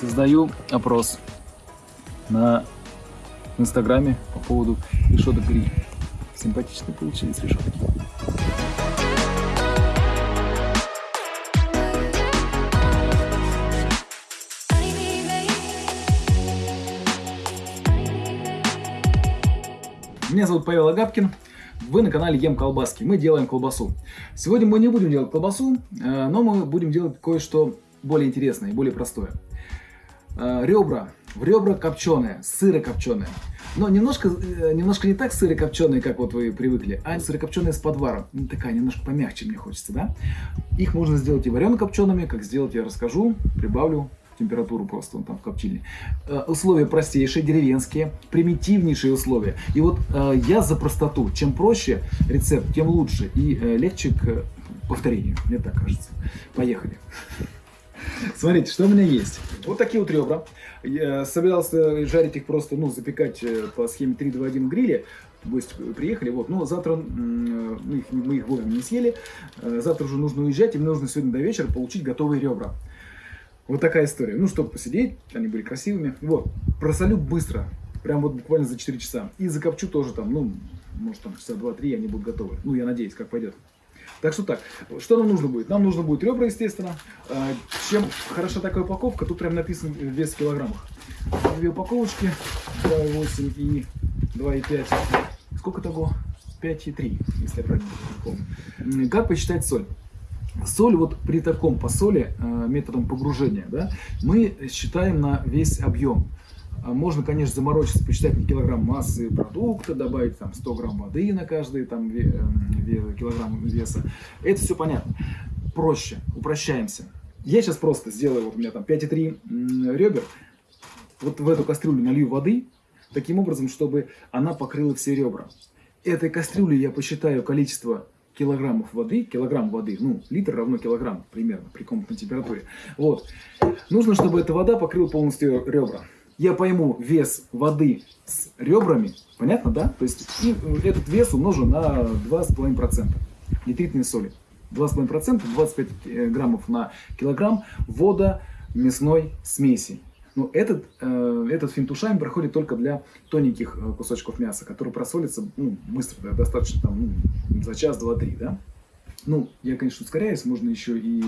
Создаю опрос на инстаграме по поводу решеток гриль. Симпатично получились решетки. Меня зовут Павел Агапкин. Вы на канале Ем Колбаски. Мы делаем колбасу. Сегодня мы не будем делать колбасу, э, но мы будем делать кое-что более интересное и более простое. Э, ребра. В ребра копченые, сыры копченые. Но немножко, э, немножко не так сыры копченые, как вот вы привыкли, а сыры копченые с подваром. Ну, такая немножко помягче мне хочется, да? Их можно сделать и варено копчеными. Как сделать, я расскажу. Прибавлю температуру просто он там в коптильне. Э, условия простейшие, деревенские, примитивнейшие условия. И вот э, я за простоту. Чем проще рецепт, тем лучше и э, легче к повторению. Мне так кажется. Поехали. Смотрите, что у меня есть. Вот такие вот ребра. Я собирался жарить их просто, ну, запекать по схеме 3-2-1 в гриле. Гости приехали, вот, но завтра мы их, мы их вовремя не съели. Завтра уже нужно уезжать, и мне нужно сегодня до вечера получить готовые ребра. Вот такая история. Ну, чтобы посидеть, они были красивыми. Вот, просолю быстро, прям вот буквально за 4 часа. И закопчу тоже там, ну, может там часа 2-3 они будут готовы. Ну, я надеюсь, как пойдет. Так что так, что нам нужно будет? Нам нужно будет ребра, естественно. А, чем хороша такая упаковка, тут прям написан вес в килограммах. Две упаковочки, 2,8 и 2,5. Сколько того? 5,3, если я правильно помню. Как посчитать соль? Соль вот при таком посоле, а, методом погружения, да, мы считаем на весь объем. А можно, конечно, заморочиться, посчитать на килограмм массы продукта, добавить там 100 грамм воды на каждый там, килограмм веса. Это все понятно. Проще, упрощаемся. Я сейчас просто сделаю, вот у меня там 5,3 ребер, вот в эту кастрюлю налью воды, таким образом, чтобы она покрыла все ребра. Этой кастрюле я посчитаю количество килограммов воды, килограмм воды, ну, литр равно килограмм примерно при комнатной температуре. Вот. Нужно, чтобы эта вода покрыла полностью ребра я пойму вес воды с ребрами, понятно, да? То есть и этот вес умножу на 2,5% нитритной соли. 2,5%, 25 э, граммов на килограмм вода мясной смеси. Но этот, э, этот финтушами проходит только для тоненьких э, кусочков мяса, которые просолятся ну, быстро, да, достаточно там, ну, за час, два, три. Да? Ну, я, конечно, ускоряюсь, можно еще и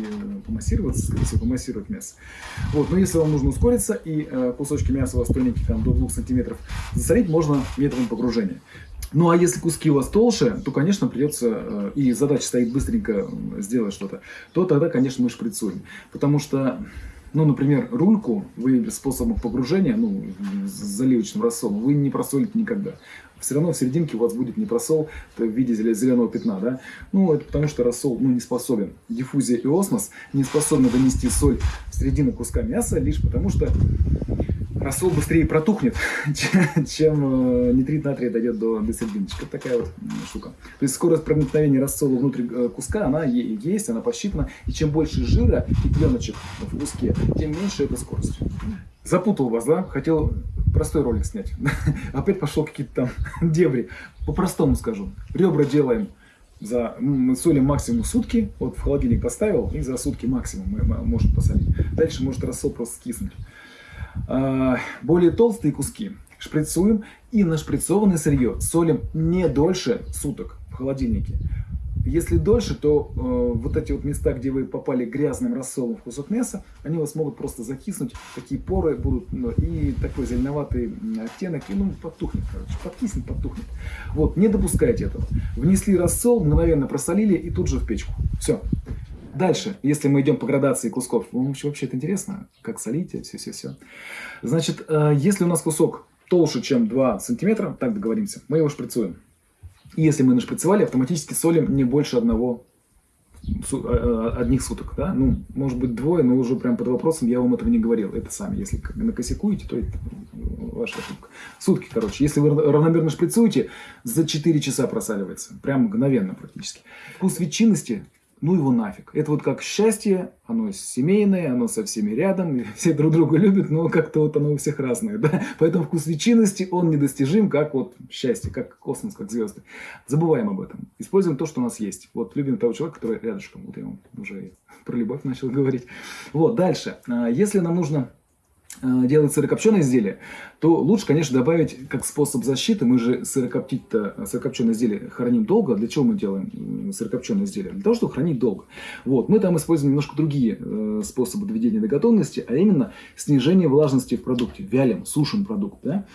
помассироваться, скорее всего, помассировать мясо. Вот, но если вам нужно ускориться и э, кусочки мяса у вас тоненькие, там, до 2 сантиметров, засолить можно методом погружения. Ну, а если куски у вас толще, то, конечно, придется, э, и задача стоит быстренько сделать что-то, то тогда, конечно, мы шприцуем. Потому что ну, например, рульку вы способом погружения, ну, заливочным рассолом, вы не просолите никогда. Все равно в серединке у вас будет не просол в виде зеленого пятна, да? Ну, это потому что рассол ну, не способен. Диффузия и осмос не способны донести соль в середину куска мяса, лишь потому что рассол быстрее протухнет, чем э, нитрит натрия дойдет до, до. Это такая вот штука. То есть скорость проникновения рассола внутрь э, куска, она есть, она посчитана. И чем больше жира и пленочек в куске, тем меньше эта скорость. Запутал вас, да? Хотел простой ролик снять. Опять пошел какие-то там дебри. По-простому скажу. Ребра делаем за солим максимум сутки, вот в холодильник поставил, и за сутки максимум мы можем посолить. Дальше может рассол просто скиснуть. А, более толстые куски шприцуем и на шприцованное сырье солим не дольше суток в холодильнике. Если дольше, то э, вот эти вот места, где вы попали грязным рассолом в кусок мяса, они у вас могут просто закиснуть, такие поры будут, ну, и такой зеленоватый оттенок, и ну, подтухнет, короче, подкиснет, подтухнет. Вот, не допускайте этого. Внесли рассол, мгновенно просолили и тут же в печку. Все. Дальше, если мы идем по градации кусков, ну, вообще это интересно, как солить, все-все-все. Значит, э, если у нас кусок толще, чем 2 сантиметра, так договоримся, мы его шприцуем. И если мы нашприцевали, автоматически солим не больше одного э, э, одних суток, да, ну, может быть двое, но уже прям под вопросом я вам этого не говорил, это сами, если накосякуете, то это ваша ошибка. Сутки, короче, если вы равномерно шприцуете, за 4 часа просаливается, прям мгновенно практически. Вкус ветчинности ну его нафиг. Это вот как счастье, оно семейное, оно со всеми рядом, все друг друга любят, но как-то вот оно у всех разное, да. Поэтому вкус ветчинности, он недостижим, как вот счастье, как космос, как звезды. Забываем об этом. Используем то, что у нас есть. Вот любим того человека, который рядышком. Вот я вам уже про любовь начал говорить. Вот, дальше. А, если нам нужно делать сырокопченое изделие, то лучше, конечно, добавить как способ защиты. Мы же сырокоптить-то, сырокопченое изделие храним долго. Для чего мы делаем сырокопченое изделие? Для того, чтобы хранить долго. Вот. Мы там используем немножко другие э, способы доведения до готовности, а именно снижение влажности в продукте. Вялим, сушим продукт. Да?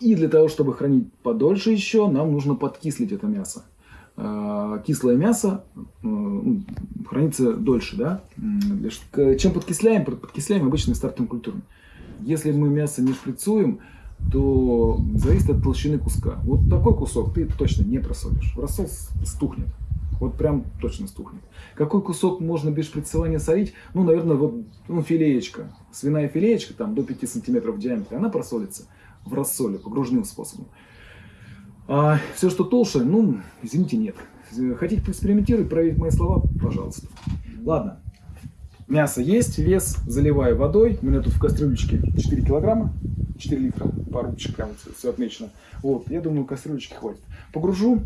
И для того, чтобы хранить подольше еще, нам нужно подкислить это мясо э, кислое мясо ну, хранится дольше, да? Чем подкисляем? Подкисляем обычными стартовыми культурами. Если мы мясо не шприцуем, то зависит от толщины куска. Вот такой кусок ты точно не просолишь. Рассол стухнет. Вот прям точно стухнет. Какой кусок можно без шприцевания солить? Ну, наверное, вот ну, филеечка. Свиная филеечка, там до 5 сантиметров в диаметре, она просолится в рассоле, погружным способом. А все, что толще, ну, извините, нет. Хотите поэкспериментировать, проверить мои слова? Пожалуйста. Ладно, Мясо есть, вес заливаю водой. У меня тут в кастрюлечке 4 килограмма, 4 литра, рубчик прям все отмечено. Вот, я думаю, кастрюлечки хватит. Погружу,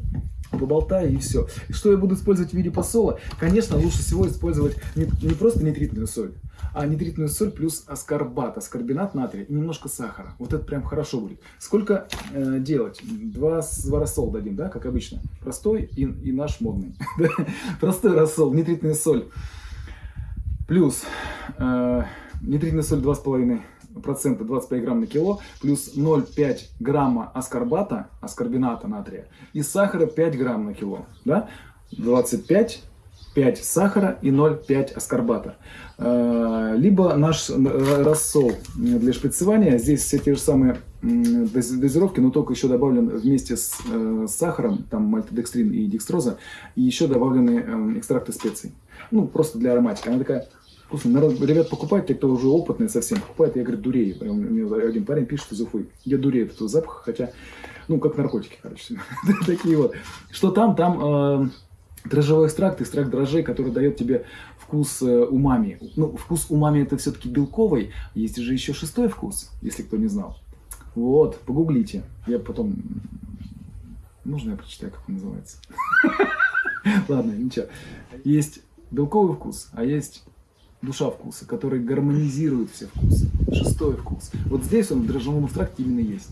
поболтаю и все. И что я буду использовать в виде посола? Конечно, лучше всего использовать не, не просто нитритную соль, а нитритную соль плюс аскорбат, аскорбинат натрия и немножко сахара. Вот это прям хорошо будет. Сколько э, делать? Два, два рассол дадим, да, как обычно. Простой и, и наш модный. Простой рассол, нитритная соль. Плюс э, нитритная соль 2,5%, 25 грамм на кило, плюс 0,5 грамма аскорбата, аскорбината натрия, и сахара 5 грамм на кило. Да? 25 5 сахара и 0,5 аскорбата. Э, либо наш рассол для шприцевания, здесь все те же самые дозировки, но только еще добавлен вместе с, э, сахаром, там мальтодекстрин и декстроза, и еще добавлены э, экстракты специй. Ну, просто для ароматики. Она такая вкусно. Народ, ребят покупают, те, кто уже опытные совсем, покупают, я говорю, дурею. Мне один парень пишет из Уфы, я дурею от этого запаха, хотя, ну, как наркотики, короче. Такие вот. Что там? Там э, дрожжевой экстракт, экстракт дрожжей, который дает тебе вкус э, умами. Ну, вкус умами это все-таки белковый. Есть же еще шестой вкус, если кто не знал. Вот, погуглите. Я потом... Нужно я прочитаю, как он называется. Ладно, ничего. Есть белковый вкус, а есть душа вкуса, который гармонизирует все вкусы. Шестой вкус. Вот здесь он в дрожжевом экстракте именно есть.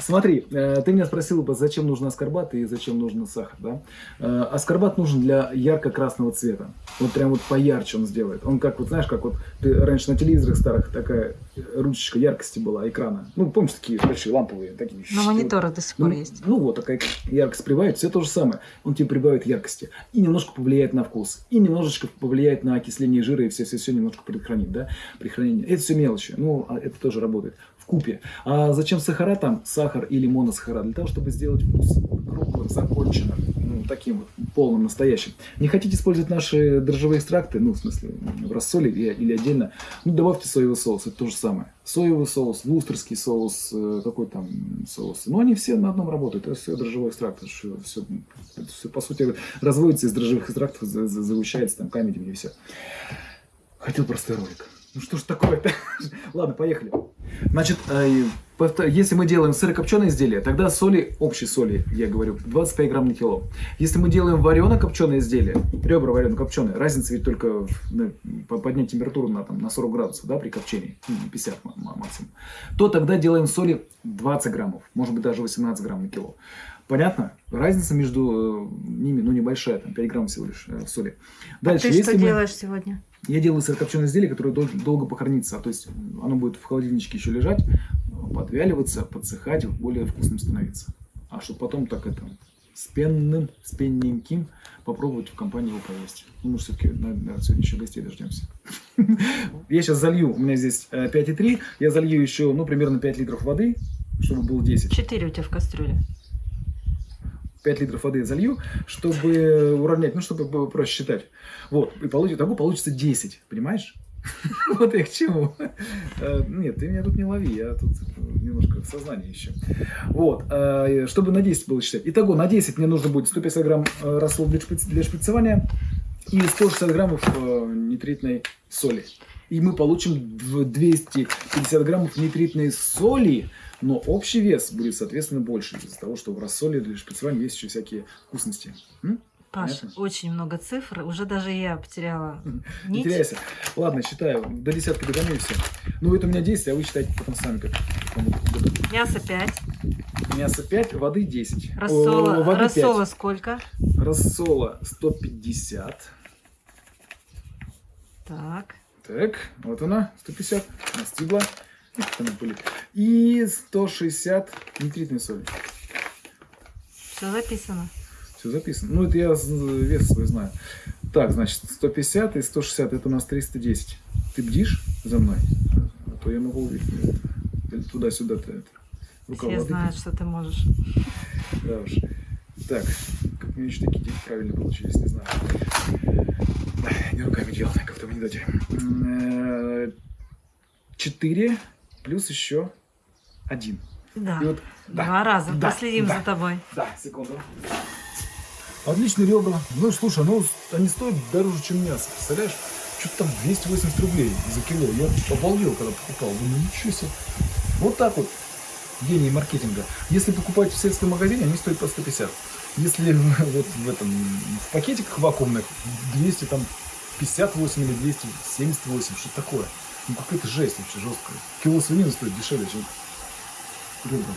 Смотри, э, ты меня спросил, зачем нужен аскорбат и зачем нужен сахар. Да? Э, аскорбат нужен для ярко-красного цвета. Вот прям вот поярче он сделает. Он как вот, знаешь, как вот ты раньше на телевизорах старых такая ручечка яркости была экрана. Ну, помнишь, такие большие ламповые. Такие, на мониторах до сих пор ну, есть. Ну вот, такая яркость прибавит, все то же самое. Он тебе прибавит яркости. И немножко повлияет на вкус. И немножечко повлияет на окисление жира и все-все-все все немножко предхранить, да, при хранении. Это все мелочи, ну, а это тоже работает в купе. А зачем сахара там, сахар или моносахара? Для того, чтобы сделать вкус круглым, таким вот, полным, настоящим. Не хотите использовать наши дрожжевые экстракты, ну, в смысле, в рассоле или, или отдельно, ну, добавьте соевый соус, это то же самое. Соевый соус, вустерский соус, э, какой там соус. Но они все на одном работают, это все дрожжевой экстракт, это все, все, это все по сути, разводится из дрожжевых экстрактов, загущается там камедем и все. Хотел простой ролик. Ну что ж такое-то? Ладно, поехали. Значит, э, если мы делаем сырокопченое изделие, тогда соли, общей соли, я говорю, 25 грамм на кило. Если мы делаем варено-копченое изделие, ребра варено-копченые, разница ведь только в, поднять температуру на, там, на 40 градусов да, при копчении, 50 ну, максимум, то тогда делаем соли 20 граммов, может быть даже 18 грамм на кило. Понятно? Разница между э, ними, ну, небольшая, там 5 грамм всего лишь э, соли. Дальше, а ты что мы... делаешь сегодня? Я делаю сырокопченое изделие, которое дол долго похоронится. То есть оно будет в холодильничке еще лежать, подвяливаться, подсыхать, более вкусным становиться. А чтобы потом так это с пенным, с пенненьким попробовать в компании его поесть. Ну, мы все-таки, наверное, сегодня еще гостей дождемся. Я сейчас залью, у меня здесь 5,3, э, я залью еще, ну, примерно 5 литров воды, чтобы было 10. 4 у тебя в кастрюле. 5 литров воды залью, чтобы уравнять, ну, чтобы проще считать. Вот, и получится, того получится 10, понимаешь? Вот я к чему. Э, нет, ты меня тут не лови, я тут немножко в сознании еще. Вот, э, чтобы на 10 было считать. Итого, на 10 мне нужно будет 150 грамм э, рассол для шприцевания, и 160 граммов нитритной соли. И мы получим 250 граммов нитритной соли, но общий вес будет, соответственно, больше из-за того, что в рассоле для шприцевания есть еще всякие вкусности. М? Паш, Понятно? очень много цифр, уже даже я потеряла нить. Не теряйся. Ладно, считаю, до десятки все. Ну, это у меня 10, а вы считаете потом сами, как Мясо 5. Мясо 5, воды 10. Рассола, О, воды рассола 5. сколько? Рассола 150. Так. Так, вот она, 150, настигла. И 160 нитритной соли. Все записано. Все записано. Ну, это я вес свой знаю. Так, значит, 150 и 160, это у нас 310. Ты бдишь за мной? А то я могу туда-сюда ты это. Рука Все знают, что ты можешь. Да уж. Так, как мне еще такие деньги правильно получились, не знаю. Не руками делал, как-то в анекдоте. 4 плюс еще один. Да. вот, да. Два раза. Да. Последим да. за тобой. Да, секунду. Отличные ребра. Ну, слушай, ну, они стоят дороже, чем мясо. Представляешь? Что-то там 280 рублей за кило. Я обалдел, когда покупал. Думаю, ничего себе. Вот так вот. Гений маркетинга. Если покупать в сельском магазине, они стоят по 150. Если вот в этом, в пакетиках вакуумных 200 там 58 или 278, что такое? Ну какая-то жесть вообще жесткая. Кило свинины стоит дешевле, чем ребра.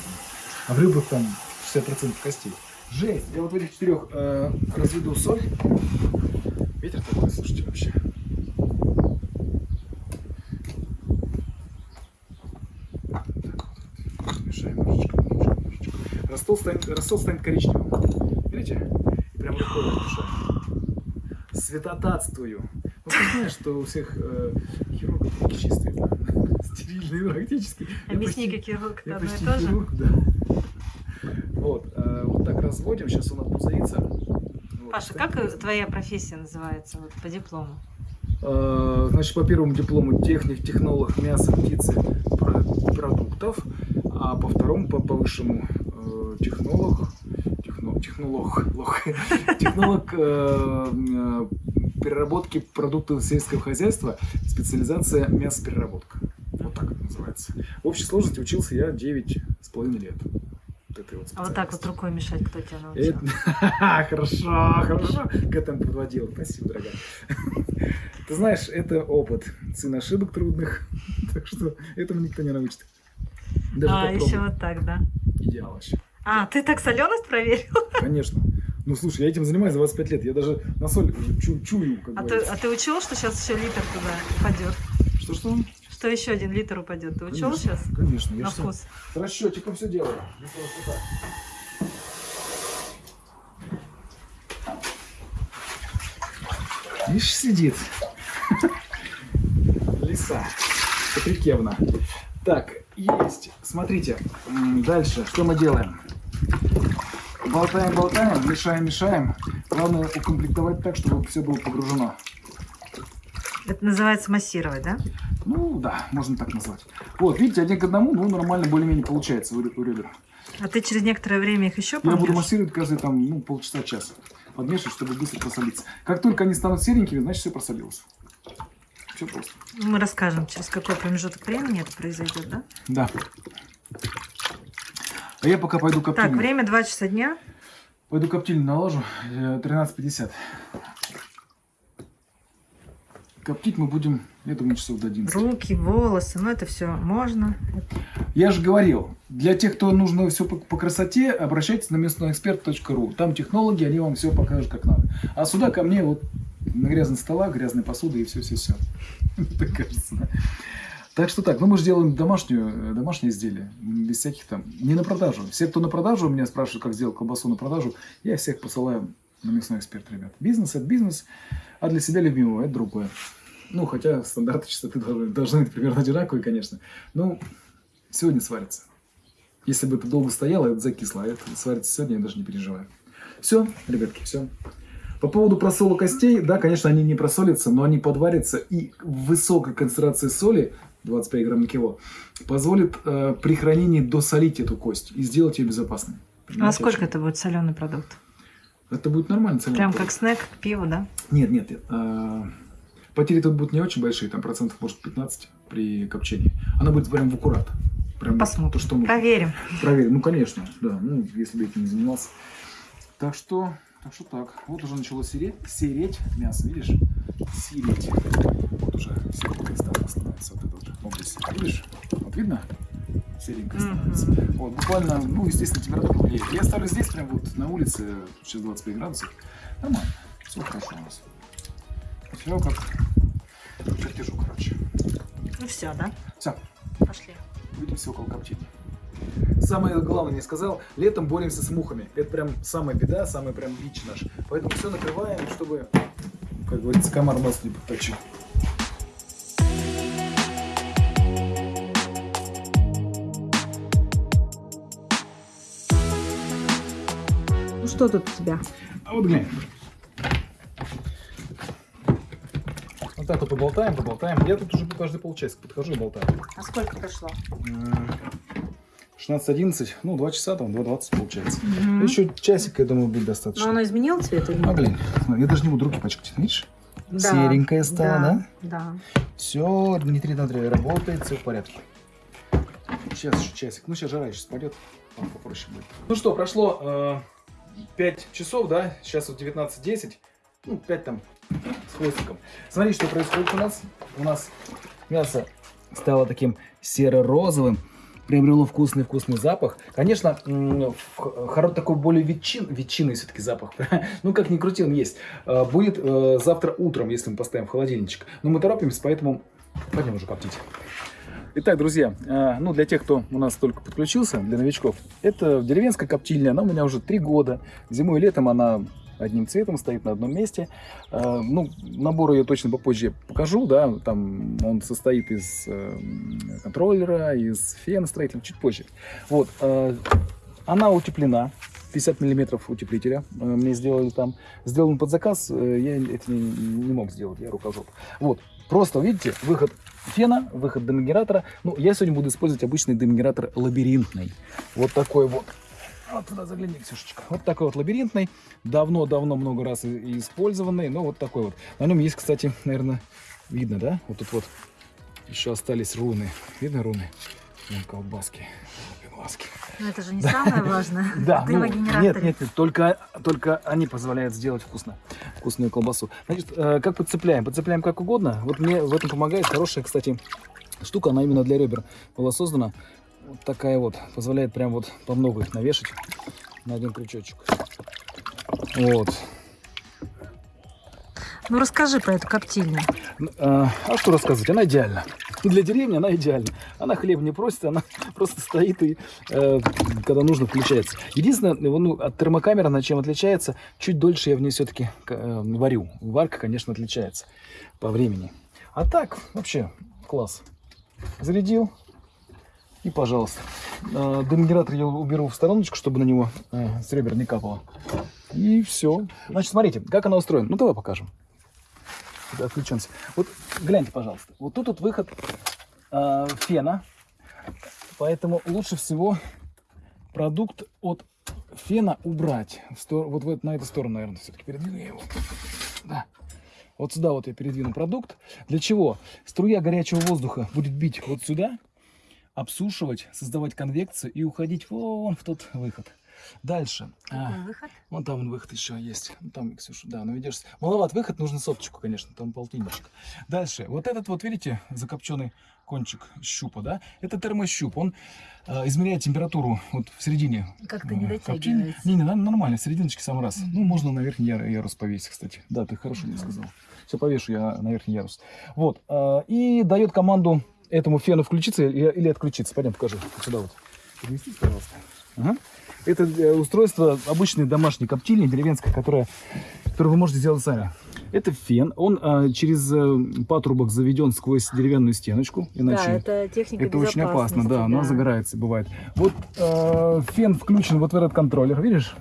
А в ребрах там 60% костей. Жесть. Я вот в этих четырех э, разведу соль. Ветер такой, слушайте, вообще. Рассол станет, рассол станет коричневым. Видите? И прям рукой размешаем. Светотатствую. Ну, ты знаешь, что у всех э, хирургов руки чистые, да? Стерильные практически. Объясни, как хирург, это одно и то же? Да. Вот, э, вот так разводим, сейчас у нас пузырится. Вот, Паша, как пузырится. твоя профессия называется вот, по диплому? Э, значит, по первому диплому техник, технолог мяса, птицы, продуктов, а по второму, по, по высшему э, технолог, техно, технолог, лох, технолог э, переработки продуктов сельского хозяйства, специализация мясопереработка. Вот так это называется. В общей сложности учился я 9 с половиной лет этой вот А вот так вот рукой мешать кто тебя научил? Хорошо, хорошо к этому подводил. Спасибо, дорогая. Ты знаешь, это опыт. Сын ошибок трудных. Так что этому никто не научит. а, еще вот так, да? Идеал вообще. А, ты так соленость проверил? Конечно. Ну, слушай, я этим занимаюсь 25 лет. Я даже на соль чу чую. Как а, ты, а ты учил, что сейчас еще литр туда упадет? Что-что? что еще один литр упадет. Ты учел конечно, сейчас? Конечно. Я На вкус. С расчетиком все делаю. Видишь, сидит. Лиса. Патрикевна. Так, есть. Смотрите. Дальше. Что мы делаем? Болтаем, болтаем, мешаем, мешаем. Главное укомплектовать так, чтобы все было погружено. Это называется массировать, да? Ну да, можно так назвать. Вот, видите, один к одному, ну нормально более-менее получается у, у ребер. А ты через некоторое время их еще помнишь? Я буду массировать каждые там, ну, полчаса-час. Подмешивать, чтобы быстро просолиться. Как только они станут серенькими, значит все просолилось. Все просто. Мы расскажем, через какой промежуток времени это произойдет, да? Да. А я пока пойду коптильню. Так, время 2 часа дня. Пойду коптильню наложу. 13.50. Э, Коптить мы будем, я думаю, часов до 11. Руки, волосы, ну это все можно. Я же говорил, для тех, кто нужно все по, по красоте, обращайтесь на местноэксперт.ру. Там технологи, они вам все покажут, как надо. А сюда ко мне вот на грязный стола, грязной посуды и все-все-все. Так кажется. Так что так, ну мы же делаем домашнюю, домашнее изделие, без всяких там, не на продажу. Все, кто на продажу, меня спрашивают, как сделать колбасу на продажу, я всех посылаю на мясной эксперт, ребят. Бизнес – это бизнес, а для себя любимого – это другое. Ну, хотя стандарты чистоты должны, должны быть примерно одинаковые, конечно. Ну, сегодня сварится. Если бы это долго стояло, это закисло, а это сварится сегодня, я даже не переживаю. Все, ребятки, все. По поводу просола костей, да, конечно, они не просолятся, но они подварятся, и высокая концентрация соли, 25 грамм на кило, позволит э, при хранении досолить эту кость и сделать ее безопасной. Понимаете, а сколько это будет соленый продукт? Это будет нормально. Прям будет. как снэк к пиву, да? Нет, нет. а, Потери тут будут не очень большие, там процентов может 15 при копчении. Она будет прям в аккурат. Прям Посмотрим. то, что нужно. Проверим. Проверим. Ну, конечно, да. Ну, если бы этим не занимался. Так что, так что так. Вот уже начало сереть, сереть мясо, видишь? Сереть. Уже серенькое стало становится вот это вот область. Видишь? Вот видно? Серенькое Мгм. становится. Вот, буквально, ну, естественно, температура влияет. Я ставлю здесь, прям вот на улице, сейчас 25 градусов. Нормально. Все хорошо у нас. Все как чертежу, короче. Ну все, да? Все, Пошли. Увидимся около коптильни. Самое главное не сказал, летом боремся с мухами. Это прям самая беда, самый прям бич наш. Поэтому все накрываем, чтобы, как говорится, комар нос не подточил. Что тут у тебя? А вот глянь. Вот так вот поболтаем, поболтаем. Я тут уже каждый полчасика подхожу и болтаю. А сколько прошло? М, 16-11, ну 2 часа, там 2.20 получается. Еще часик, я думаю, будет достаточно. Но оно изменило цвет или А, нет? глянь, я даже не буду руки пачкать, видишь? Да. серенькая стала, да? Да. Все, Дмитрий Дмитриевич работает, все в порядке. Сейчас еще часик. Ну, сейчас жара сейчас пойдет, там попроще будет. Ну что, прошло 5 часов, да? Сейчас вот 19.10. Ну, 5 там с хвостиком. Смотри, что происходит у нас. У нас мясо стало таким серо-розовым. Приобрело вкусный-вкусный запах. Конечно, м, в- хоро- такой более ветчин, ветчинный все-таки запах. ну, как ни крути, он есть. А, Будет э, завтра утром, если мы поставим в холодильничек. Но мы торопимся, поэтому пойдем уже коптить. Итак, друзья, э, ну для тех, кто у нас только подключился, для новичков, это деревенская коптильня, она у меня уже три года. Зимой и летом она одним цветом стоит на одном месте. Э, Ну, набор ее точно попозже покажу, да, там он состоит из э, контроллера, из фена строительного, чуть позже. Вот, она утеплена, 50 миллиметров утеплителя мне сделали там. Сделан под заказ, я это не, не мог сделать, я рукожоп. Вот, просто, видите, выход фена, выход демогенератора. Ну, я сегодня буду использовать обычный демогенератор лабиринтный. Вот такой вот. Вот туда загляни, Ксюшечка. Вот такой вот лабиринтный. Давно-давно много раз использованный, но вот такой вот. На нем есть, кстати, наверное, видно, да? Вот тут вот еще остались руны. Видно руны? Вон колбаски. Колбаски. Но это же не самое важное. Да, ну, нет, нет, нет, только, только они позволяют сделать вкусно, вкусную колбасу. Значит, э, как подцепляем? Подцепляем как угодно. Вот мне в этом помогает хорошая, кстати, штука, она именно для ребер была создана. Вот такая вот, позволяет прям вот по много их навешать на один крючочек. Вот. Ну расскажи про эту коптильню. А, а что рассказывать? Она идеальна. Для деревни она идеальна. Она хлеб не просит, она просто стоит и, э, когда нужно, включается. Единственное, ну, от термокамеры она чем отличается, чуть дольше я в ней все-таки варю. Варка, конечно, отличается по времени. А так, вообще, класс. Зарядил, и пожалуйста. Э, Демогенератор я уберу в стороночку, чтобы на него э, с ребер не капало. И все. Значит, смотрите, как она устроена. Ну, давай покажем. Да, отвлечемся. Вот гляньте, пожалуйста. Вот тут вот выход э, фена. Поэтому лучше всего продукт от фена убрать. В стор- Вот в на эту сторону, наверное, все-таки передвину я его. Да. Вот сюда вот я передвину продукт. Для чего? Струя горячего воздуха будет бить вот сюда, обсушивать, создавать конвекцию и уходить вон в тот выход. Дальше. А, Какой выход? Вон там выход еще есть. Ну, Там, Ксюша, да, наведешься. Маловат выход, нужно соточку, конечно, там полтинничек. Дальше. Вот этот вот, видите, закопченный кончик щупа, да? Это термощуп. Он э, измеряет температуру вот в середине. Как-то не э, коптильни. дотягивается. Не, не, нормально, в серединочке сам раз. Ну, можно на верхний яр- ярус повесить, кстати. Да, ты хорошо мне сказал. Все, повешу я на верхний ярус. Вот. э, и дает команду этому фену включиться или, или отключиться. Пойдем, покажи. Сюда вот. Переместись, пожалуйста. Ага. Это э, устройство обычной домашней коптильни, деревенской, которая, которую вы можете сделать сами. Это фен, он э, через э, патрубок заведен сквозь деревянную стеночку, иначе Да, это техника это очень опасно, безопасности, да, она загорается, бывает. Вот э, фен включен вот в этот контроллер, видишь?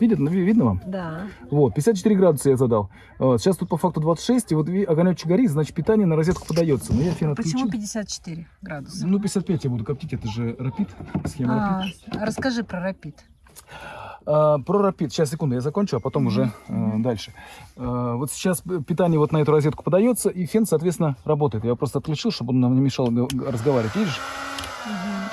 Видит, ну, ви- видно вам? Да. Вот, 54 градуса я задал. Вот, сейчас тут по факту 26, и вот огонечек горит, значит питание на розетку подается. Но я фен Почему отключил. 54 градуса? Ну, 55 я буду коптить, это же рапид, схема А, рапид. расскажи про рапид. А, про рапид. Сейчас, секунду, я закончу, а потом уже э, дальше. Э, вот сейчас питание вот на эту розетку подается, и фен, соответственно, работает. Я просто отключил, чтобы он нам не мешал разговаривать. Видишь?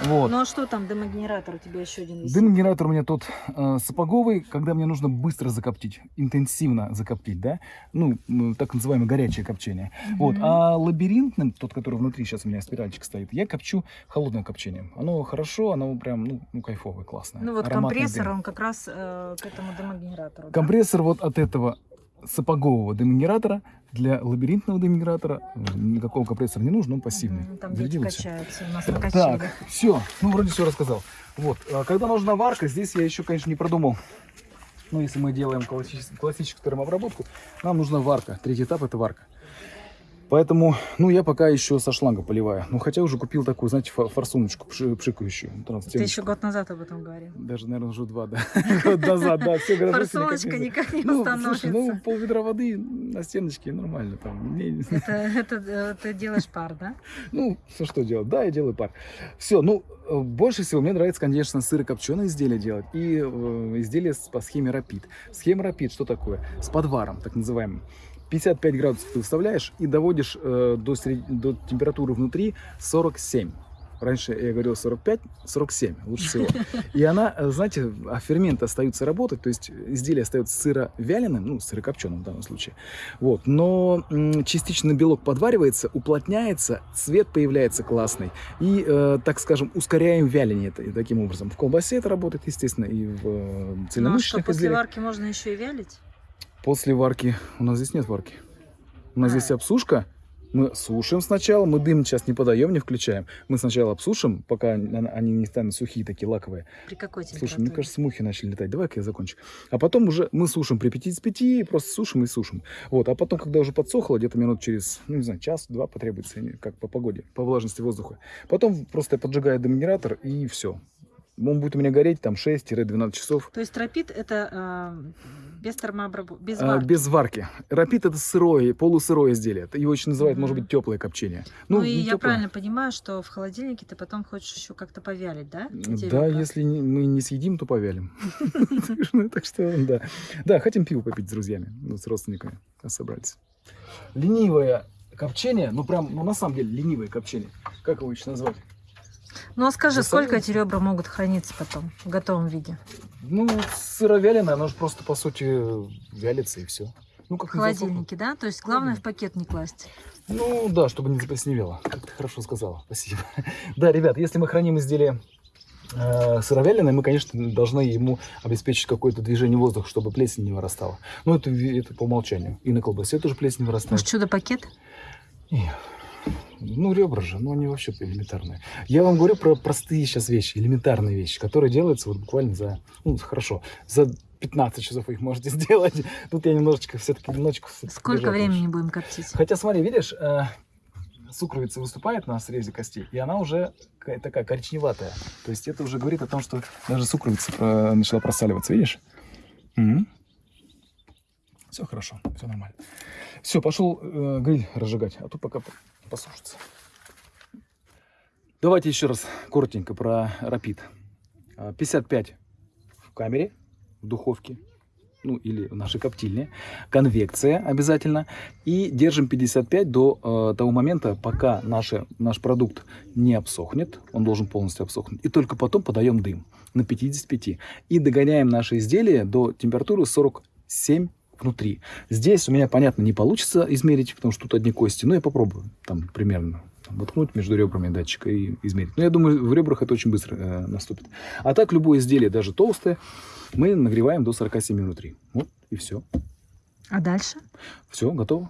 Вот. Ну а что там, дымогенератор у тебя еще один висит? Дым-генератор у меня тут э, сапоговый, когда мне нужно быстро закоптить, интенсивно закоптить, да, ну, так называемое горячее копчение. Вот, Мгм. а лабиринтным, тот, который внутри сейчас у меня спиральчик стоит, я копчу холодным копчением. Оно хорошо, оно прям, ну, ну кайфовое, классное. Ну вот Ароматный компрессор, дым. он как раз э, к этому дымогенератору. да? Компрессор вот от этого сапогового дымогенератора для лабиринтного дымогенератора никакого компрессора не нужно, он пассивный. Мгм, Там дети качаются у нас на. Так, все, ну вроде все рассказал. Вот, а когда нужна варка, здесь я еще, конечно, не продумал. Ну, если мы делаем классическую, классическую термообработку, нам нужна варка. Третий этап это варка. Поэтому, ну, я пока еще со шланга поливаю. Ну, хотя уже купил такую, знаете, фо- форсуночку пши- пшикающую. Ты еще год назад об этом говорил. Даже, наверное, уже два, да. Год назад, да. Все Форсуночка никак не Ну, установится. ну, пол ведра воды на стеночке нормально там. Это, э, ты делаешь пар, да? Ну, что, что делать? Да, я делаю пар. Все, ну, э, больше всего мне нравится, конечно, сырокопченые изделия делать и э, изделия по схеме Rapid. Схема Rapid что такое? С подваром, так называемым. 55 градусов ты выставляешь и доводишь э, до, сред- до температуры внутри 47. Раньше я говорил 45, 47 лучше всего. И она, э, знаете, а ферменты остаются работать, то есть изделие остается сыровяленым, ну, сырокопченым в данном случае. Вот. Но частично белок подваривается, уплотняется, цвет появляется классный. И, э, так скажем, ускоряем вяление это, и таким образом. В колбасе это работает, естественно, и в э, Ну а что, цельномышечных после изделиях. варки можно еще и вялить? После варки. У нас здесь нет варки. У нас А. здесь обсушка. Мы сушим сначала, мы дым сейчас не подаем, не включаем. Мы сначала обсушим, пока они не станут сухие, такие лаковые. При какой Слушай, температуре? мне кажется, мухи начали летать. Давай-ка я закончу. А потом уже мы сушим при 55, просто сушим и сушим. Вот. А потом, когда уже подсохло, где-то минут через, ну не знаю, час-два потребуется, как по погоде, по влажности воздуха. Потом просто я поджигаю дымогенератор и все. Он будет у меня гореть там 6-12 часов. То есть тропит это э, без термообработки, без А, варки. без варки. Рапид это сырое, полусырое изделие. Его еще называют, может Мгм. быть, теплое копчение. Ну, не и я тёплое. правильно понимаю, что в холодильнике ты потом хочешь еще как-то повялить, да? эти Да, если мы не съедим, то повялим. Ну, Так что, да. Да, хотим пиво попить с друзьями, ну, с родственниками собрались. Ленивое копчение, ну прям, ну на самом деле ленивое копчение. Как его еще назвать? Ну а скажи, Засолить? сколько эти ребра могут храниться потом в готовом виде? Ну, сыровяленое, оно же просто, по сути, вялится и все. Ну, В как засохнет. холодильнике, да? То есть главное в пакет не класть. Ну да, чтобы не заплесневело. Как ты хорошо сказала. Спасибо. Да, ребят, если мы храним изделие э, сыровяленое, мы, конечно, должны ему обеспечить какое-то движение воздуха, чтобы плесень не вырастала. Ну, это, это по умолчанию. И на колбасе тоже плесень вырастает. Может, чудо-пакет? Не. Ну, ребра же, ну, они вообще элементарные. Я вам говорю про простые сейчас вещи, элементарные вещи, которые делаются вот буквально за, ну, хорошо, за 15 часов вы их можете сделать. Тут я немножечко все-таки немножечко... Сколько лучше. времени будем коптить? Хотя, смотри, видишь, э, сукровица выступает на срезе костей, и она уже ка- такая коричневатая. То есть это уже говорит о том, что даже сукровица э, начала просаливаться, видишь? Все хорошо, все нормально. Все, пошел э, гриль разжигать, а то пока по- посушится. Давайте еще раз коротенько про рапид. А, 55 в камере, в духовке, ну или в нашей коптильне. Конвекция обязательно. И держим 55 до э, того момента, пока наше, наш продукт не обсохнет. Он должен полностью обсохнуть. И только потом подаем дым на 55. И догоняем наше изделие до температуры 47 внутри. Здесь у меня, понятно, не получится измерить, потому что тут одни кости. Но я попробую там примерно воткнуть между ребрами датчика и измерить. Но я думаю, в ребрах это очень быстро э, наступит. А так любое изделие, даже толстое, мы нагреваем до 47 внутри. Вот и все. А дальше? Все, готово.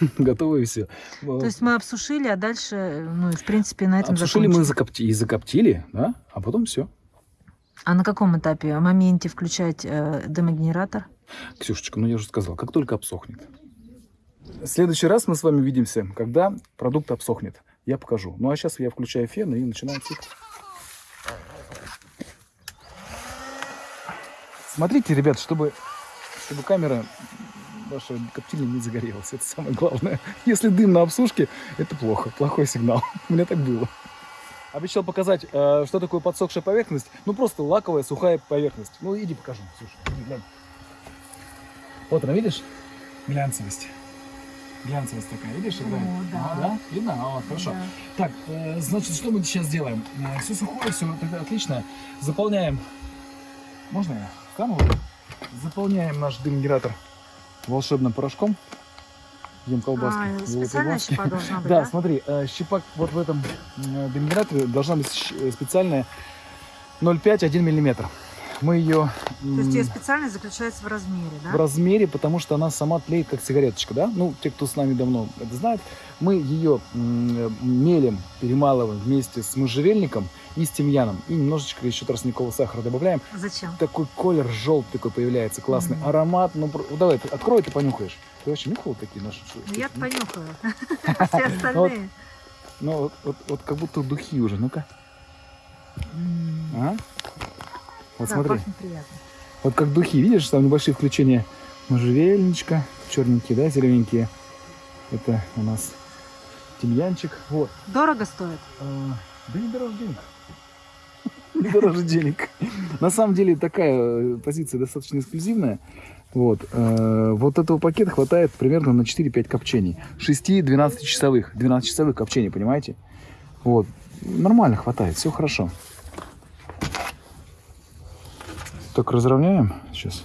Готово и все. То есть мы обсушили, а дальше, ну, и в принципе, на этом Обсушили мы закончили. закопти- и закоптили, да, а потом все. А на каком этапе? Моменте включать э, дымогенератор? Ксюшечка, ну я уже сказал, как только обсохнет. В следующий раз мы с вами увидимся, когда продукт обсохнет. Я покажу. Ну а сейчас я включаю фен и начинаю цикл. Смотрите, ребят, чтобы, чтобы камера ваша коптильня не загорелась. Это самое главное. Если дым на обсушке, это плохо. Плохой сигнал. У меня так было. Обещал показать, э, что такое подсохшая поверхность. Ну, просто лаковая сухая поверхность. Ну, иди покажу. Слушай, глянь. Вот она, видишь? Глянцевость. Глянцевость такая, видишь? О, да. А, да? Видно? А, вот, хорошо. Да. Так, э, значит, что мы сейчас делаем? все сухое, все тогда отлично. Заполняем. Можно я вот? Заполняем наш дымгенератор волшебным порошком. Ем колбаски. А, специальная щепа должна быть, Да, да? смотри, э, щепа вот в этом э, дымгенераторе должна быть э, специальная 0,5-1 миллиметр. Мы ее То есть ее специальность заключается в размере, да? в размере, потому что она сама тлеет, как сигареточка, да? Ну, те, кто с нами давно это знает, мы ее мелем перемалываем вместе с можжевельником и с тимьяном. И немножечко еще тростникового сахара добавляем. Зачем? Такой колер желтый такой появляется, классный Мгм. аромат. Ну, про- открой, ты открой, ты понюхаешь. Ты вообще нюхал такие наши? Ну, я понюхаю. Все остальные. Ну, вот, как будто духи уже. Ну-ка. М. Вот Да, смотри. пахнет приятно. Вот как духи, видишь, там небольшие включения можжевельничка, черненькие, да, зелененькие. Это у нас тимьянчик. Вот. Дорого стоит? А, да не дороже денег. Не дороже денег. На самом деле такая э, позиция достаточно эксклюзивная. Вот. э, Вот этого пакета хватает примерно на 4-5 копчений. 6-12 часовых. 12 часовых копчений, понимаете? Вот. Нормально хватает, все хорошо. Так, разровняем сейчас.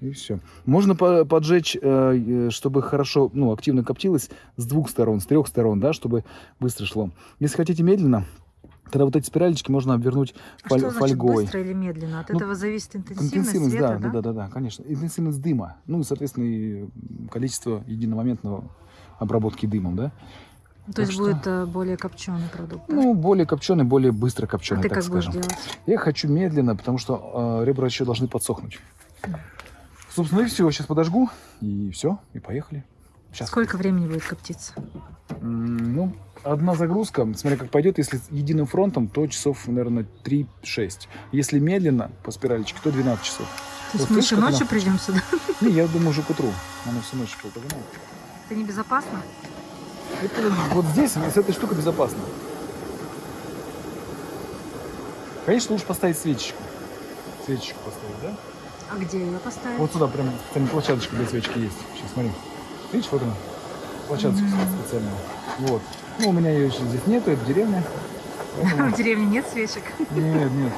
И все. Можно по- поджечь, э, э, чтобы хорошо, ну, активно коптилось с двух сторон, с трех сторон, да, чтобы быстро шло. Если хотите медленно, тогда вот эти спиралечки можно обвернуть А фоль- что значит фольгой. быстро или медленно? От Ну, этого зависит интенсивность, Интенсивность, света, да, да, да, да, да, конечно. Интенсивность дыма. Ну и, соответственно, и количество единомоментного обработки дымом, да? То Так есть что- будет э, более копченый продукт. да? Ну, более копченый, более быстро а копченый, ты так как будешь скажем. делать? Я хочу медленно, потому что э, ребра еще должны подсохнуть. Собственно, и все. Сейчас подожгу, и все, и поехали. Сейчас. Сколько времени будет коптиться? М, Ну, одна загрузка, смотря как пойдет, если единым фронтом, то часов, наверное, 3-6. Если медленно по спиралечке, то 12 часов. То есть Вот мы еще ночью придем сюда? Не, я думаю, уже к утру. Она всю ночь погоняет. Это небезопасно? Это вот здесь, с этой штукой безопасно. Конечно, лучше поставить свечечку. Свечечку поставить, да? А где ее поставить? Вот сюда прям специальная площадочка для свечки есть. Сейчас смотри. Видишь, вот она. Площадочка Мгм. специальная. Вот. Ну, у меня ее еще здесь нету, это деревня. Поэтому- В деревне нет свечек. Нет, нет.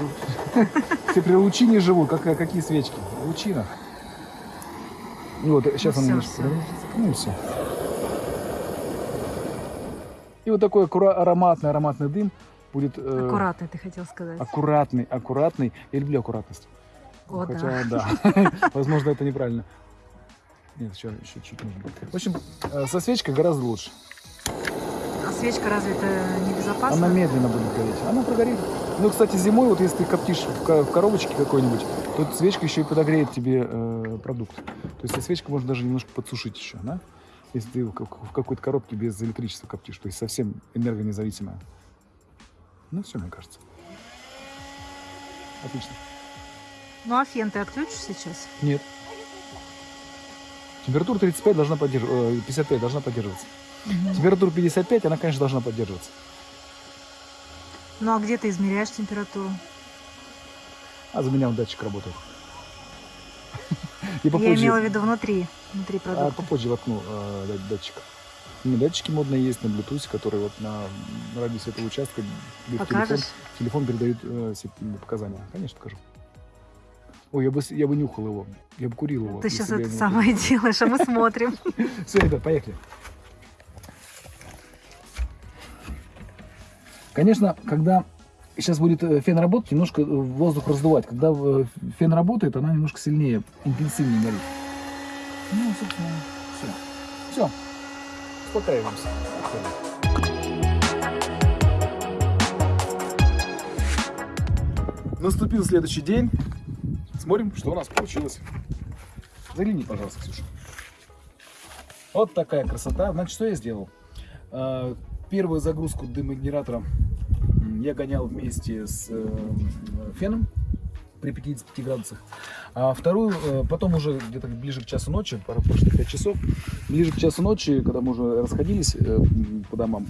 Все при лучине живут. Как, какие свечки? Лучина. Вот сейчас Ну она немножко. Ну все. И вот такой ароматный, ароматный дым будет э, Аккуратно, ты хотел сказать. аккуратный, аккуратный. Я люблю аккуратность. О, да. Хотя, да. Возможно, это неправильно. Нет, еще, еще чуть нужно. В общем, э, со свечкой гораздо лучше. А свечка разве это небезопасно? Она медленно будет гореть. Она прогорит. Ну, кстати, зимой, вот если ты коптишь в ко- в коробочке какой-нибудь, то свечка еще и подогреет тебе э, продукт. То есть, эта свечка можно даже немножко подсушить еще, да? Если ты в, как- в какой-то коробке без электричества коптишь, то есть совсем энергонезависимая. Ну, все, мне кажется. Отлично. Ну а фен ты отключишь сейчас? Нет. Температура 35 должна поддерживаться, 55 должна поддерживаться. Температура 55, она, конечно, должна поддерживаться. Ну а где ты измеряешь температуру? А за меня он датчик работает. Я имела в виду внутри, внутри а продукта. попозже воткну э, дат- датчик. У меня датчики модные есть на Bluetooth, которые вот на радиусе этого участка телефон, телефон передают э, все показания. Конечно, покажу. Ой, я бы, я бы нюхал его, я бы курил его. Ты сейчас это самое делаешь, а мы смотрим. Все, ребят, поехали. Конечно, когда сейчас будет э, фен работать, немножко э, воздух раздувать. Когда э, фен работает, она немножко сильнее, интенсивнее горит. Ну, собственно, все. Все. Успокаиваемся. Наступил следующий день. Смотрим, что у нас получилось. Загляни, пожалуйста, Ксюша. Вот такая красота. Значит, что я сделал? А, Первую загрузку дымогенератора я гонял вместе с э, феном при 55 градусах. А вторую, э, потом уже где-то ближе к часу ночи, пора прошло 5 часов, ближе к часу ночи, когда мы уже расходились э, по домам,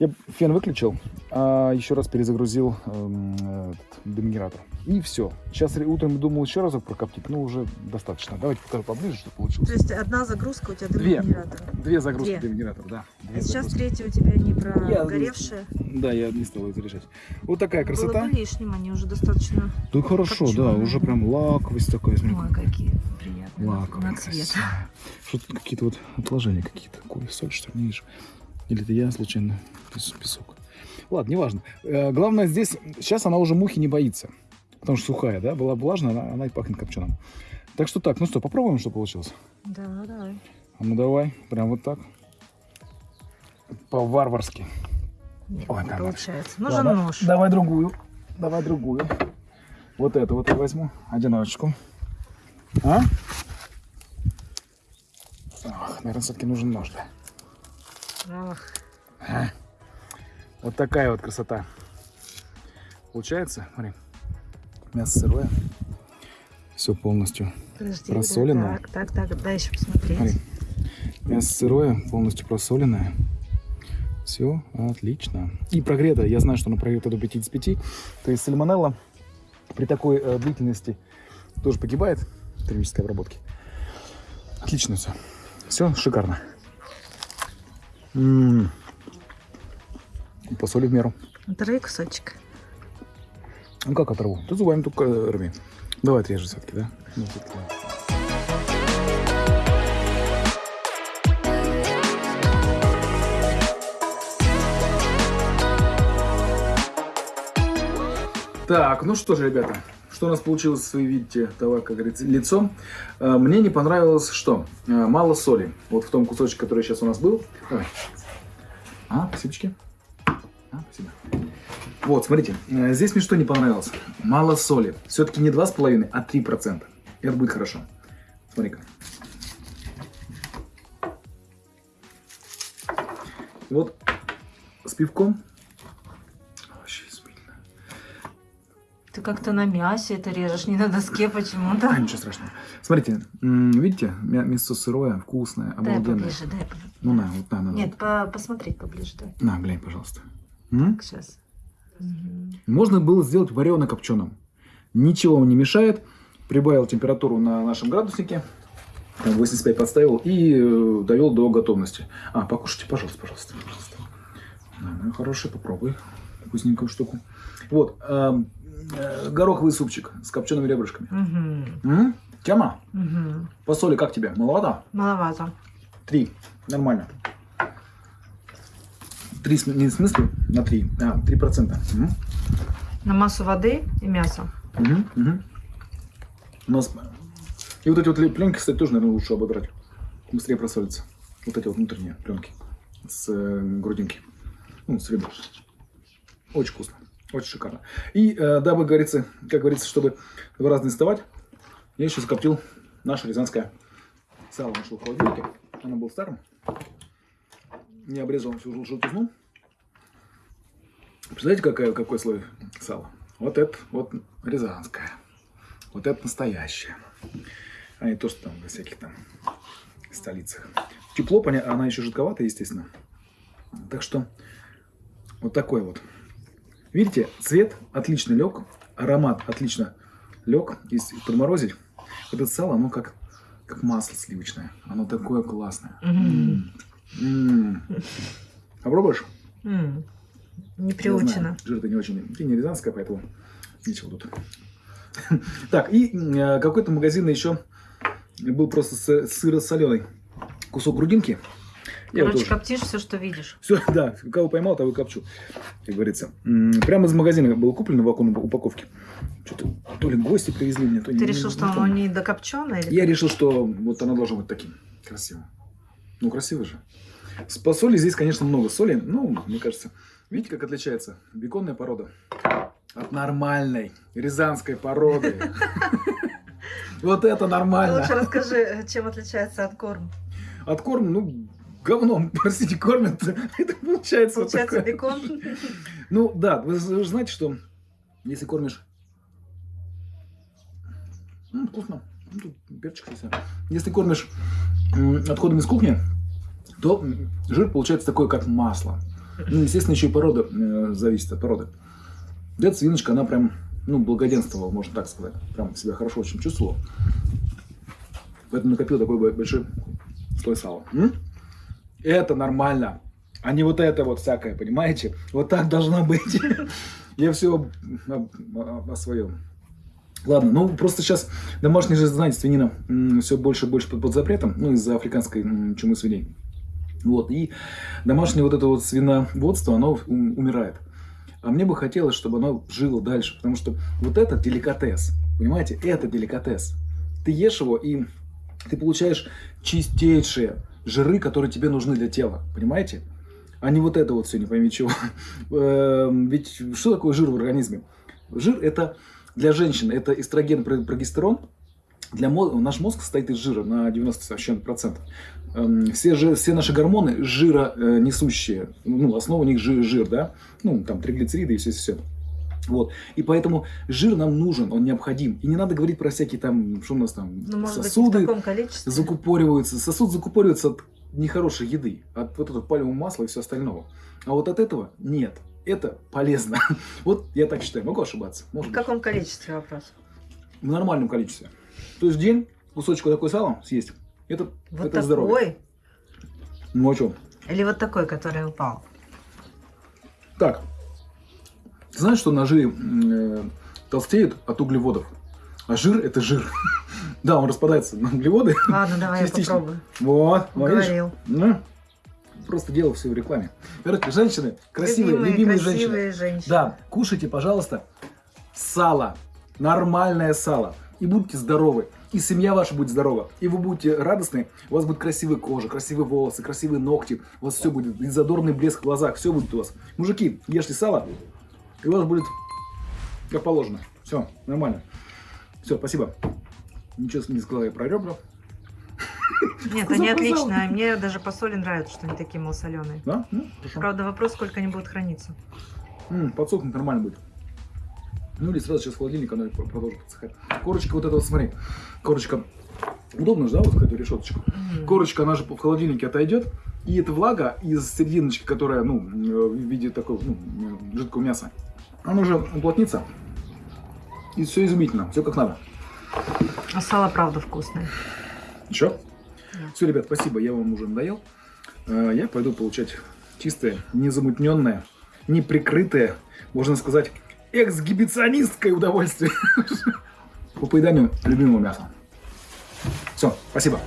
Я фен выключил, а еще раз перезагрузил эм, этот демигератор. И все. Сейчас утром думал еще разок прокоптить, но уже достаточно. Давайте покажу поближе, что получилось. То есть одна загрузка у тебя Две. демогенератора. Две загрузки Две. да. Две А сейчас загрузки. третья у тебя не Я- прогоревшая. Да, я не стал это решать. Вот такая Было красота. бы лишним, они уже достаточно... Да хорошо, да, уже прям лаковость такая. Ой, какие приятные. на- Лаковый, На цвет. красивый. Что тут какие-то вот отложения какие-то. Какой соль, что ли, не вижу. Или это я случайно пес- песок. Ладно, неважно. Э, главное здесь, сейчас она уже мухи не боится. Потому что сухая, да, была влажная, она, она и пахнет копченым. Так что так, ну что, попробуем, что получилось? Да, давай. А ну давай, прям вот так. По-варварски. Ой, не получается. Нужен Ладно, нож. Давай другую. Давай другую. Вот эту вот я возьму. Одиночку. А? Ах, наверное, все-таки нужен нож, да. Ах, А. Вот такая вот красота. Получается, смотри. Мясо сырое. Все полностью. подожди. Просоленное. да, Так, так, так, дай еще посмотреть. Смотри. Мясо сырое, полностью просоленное. Все отлично. И прогрето. Я знаю, что оно прогрето до 55. То есть сальмонелла при такой э, длительности тоже погибает термической обработке. Отлично все. Все шикарно. М. И По соли в меру. Оторви кусочек. Ну как оторву? Ты зубами только рви. Давай отрежем все-таки, да? Ну, давай. Так, ну что же, ребята, что у нас получилось, вы видите, того, как говорится, лицо. Э, Мне не понравилось, что э, мало соли. Вот в том кусочке, который сейчас у нас был. Давай. А, спасибо. А, спасибо. Вот, смотрите, э, здесь мне что не понравилось? Мало соли. Все-таки не 2,5, а 3%. Это будет хорошо. Смотри-ка. Вот с пивком. Ты как-то на мясе это режешь, не на доске почему-то. А, ничего страшного. Смотрите, видите, мя- мясо сырое, вкусное, Дай обалденное. поближе, дай поближе. Ну на, вот на, на. Нет, по- посмотреть поближе, дай. На, глянь, пожалуйста. М? Так, сейчас. Мгм. Можно было сделать варено копченым. Ничего вам не мешает. Прибавил температуру на нашем градуснике. Там 85 подставил и э, довел до готовности. А, покушайте, пожалуйста, пожалуйста, пожалуйста. Да, ну, хороший, попробуй. Вкусненькую штуку. Вот, эм, гороховый супчик с копчеными ребрышками. Мгм. М? Тема, Мгм. по соли как тебе? Маловато? Маловато. Три. Нормально. Три, не в смысле на три, а три процента. Мгм. На массу воды и мяса. Мгм, мгм. У нас... И вот эти вот пленки, кстати, тоже, наверное, лучше ободрать. Быстрее просолится. Вот эти вот внутренние пленки с э, грудинки. Ну, с ребер. Очень вкусно. Очень шикарно. И э, дабы, говорится, как говорится, чтобы два раза не вставать, я еще закоптил наше рязанское сало. Нашло в. Оно было старым. Не обрезал всю жел- желтизну. Представляете, какая, какой слой сала? Вот это вот рязанское. Вот это настоящее. А не то, что там во всяких там столицах. Тепло, она еще жидковатая, естественно. Так что вот такой вот. Видите, цвет отлично лег, аромат отлично лег. Если подморозить, вот это сало, оно как, как масло сливочное. Оно такое классное. Мгм. М. Попробуешь? М. Не Я приучена. знаю, Жир ты не очень. Ты не рязанская, поэтому ничего тут. Так, и э, какой-то магазин еще был просто сыро-соленый кусок грудинки. Я Короче, коптишь все, что видишь. Все, да, кого поймал, того и копчу, как говорится. Прямо из магазина было куплено в вакуумной упаковке. Что-то то ли гости привезли мне, то Ты не- решил, не- что оно не докопченое? Или... Я решил, что вот она должна быть таким красивым. Ну, красиво же. С по соли здесь, конечно, много соли. Ну, мне кажется, видите, как отличается беконная порода от нормальной рязанской породы. Вот это нормально. Лучше расскажи, чем отличается от корм. От корм, ну, говном, простите, кормят. Это получается вот Получается такое. бекон. Ну, да, вы вы знаете, что если кормишь... М, вкусно. Ну, тут перчик есть. Если кормишь отходами из кухни, то жир получается такой, как масло. Ну, естественно, еще и порода э, зависит от породы. Эта свиночка, она прям, ну, благоденствовала, можно так сказать. Прям себя хорошо очень чувствовала. Поэтому накопил такой бо- большой слой сала. М? Это нормально. А не вот это вот всякое, понимаете? Вот так должно быть. Я все о, своем. Ладно, ну просто сейчас домашняя же, знаете, свинина все больше и больше под, под запретом, ну из-за африканской чумы свиней. Вот, и домашнее вот это вот свиноводство, оно ум- умирает. А мне бы хотелось, чтобы оно жило дальше, потому что вот это деликатес, понимаете, это деликатес. Ты ешь его, и ты получаешь чистейшие жиры, которые тебе нужны для тела, понимаете? А не вот это вот все, не пойми чего. Эм, Ведь что такое жир в организме? Жир это для женщин, это эстроген, про- прогестерон. Для мозга, наш мозг состоит из жира на 90 с чем-то процентов. Эм, Все, жи- все наши гормоны жира несущие. Ну, основа у них жир, жир, да? Ну, там триглицериды и все, все. Вот. И поэтому жир нам нужен, он необходим. И не надо говорить про всякие там, что у нас там, Ну, быть, в сосуды количестве. закупориваются. Сосуд закупоривается от нехорошей еды, от вот этого пальмового масла и все остального. А вот от этого нет. Это полезно. Вот я так считаю. Могу ошибаться. В Может быть. каком количестве вопрос? В нормальном количестве. То есть в день кусочек вот такой сала съесть. Это, Вот это здоровье. такой? Ну а что? Или вот такой, который упал? Так. Ты знаешь, что ножи э, толстеют от углеводов? А жир это жир. Да, он распадается на углеводы. Ладно, давай я Частично. попробую. Вот? Говорил. Ну, просто делал все в рекламе. Короче, женщины, красивые, любимые, женщины. красивые женщины. Да, кушайте, пожалуйста, сало. Нормальное сало. И будьте здоровы. И семья ваша будет здорова. И вы будете радостны. У вас будет красивая кожа, красивые волосы, красивые ногти. У вас все будет. И задорный блеск в глазах. Все будет у вас. Мужики, ешьте сало. И у вас будет как положено. Все, нормально. Все, спасибо. Ничего не сказал я про ребра. Нет, они отличные. Мне даже по соли нравится, что они такие малосоленые. Да? Ну, хорошо. Правда, вопрос, сколько они будут храниться. М, подсохнуть нормально будет. Ну или сразу сейчас в холодильник, про- продолжит подсыхать. Корочка вот эта вот, смотри. Корочка. Удобно же, да, вот эту решеточку. Мгм. Корочка, она же в холодильнике отойдет. И эта влага из серединочки, которая, ну, э, в виде такого, ну, жидкого мяса, она уже уплотнится. И все изумительно, все как надо. А сало правда вкусное. Еще? Да. Все, ребят, спасибо, я вам уже надоел. Э, Я пойду получать чистое, незамутненное, неприкрытое, можно сказать, эксгибиционистское удовольствие по поеданию любимого мяса. Все, спасибо.